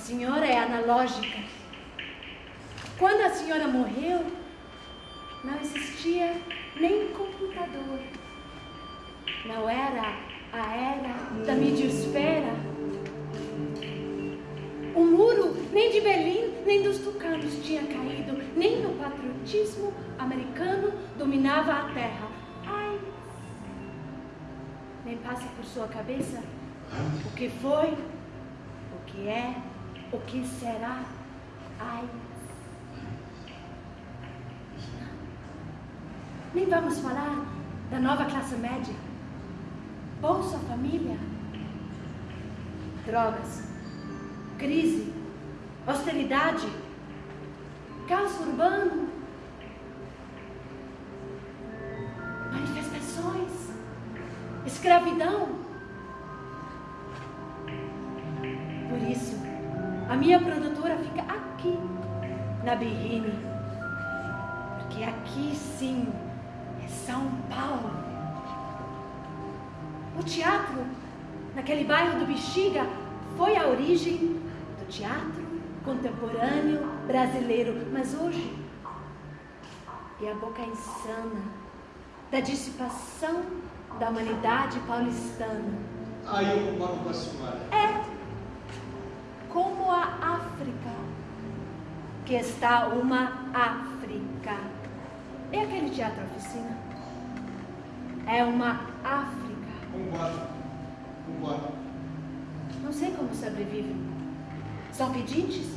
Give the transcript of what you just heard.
senhora é analógica. Quando a senhora morreu, não existia nem computador. Não era a era da midiosfera. O muro nem de Berlim, nem dos tucanos tinha caído, nem no patriotismo americano dominava a terra. Ai, nem passa por sua cabeça o que foi, o que é, o que será. Ai. Nem vamos falar da nova classe média. Bolsa Família. Drogas. Crise. Austeridade. Caos urbano. Manifestações. Escravidão. A minha produtora fica aqui, na Berrine. Porque aqui sim são Paulo. O teatro, naquele bairro do Bexiga, foi a origem do teatro contemporâneo brasileiro. Mas hoje é a boca insana da dissipação da humanidade paulistana. Aí eu concordo com a senhora. É que está uma África. É aquele teatro oficina? É uma África. Concordo. Concordo. Não sei como sobrevivem. São pedintes?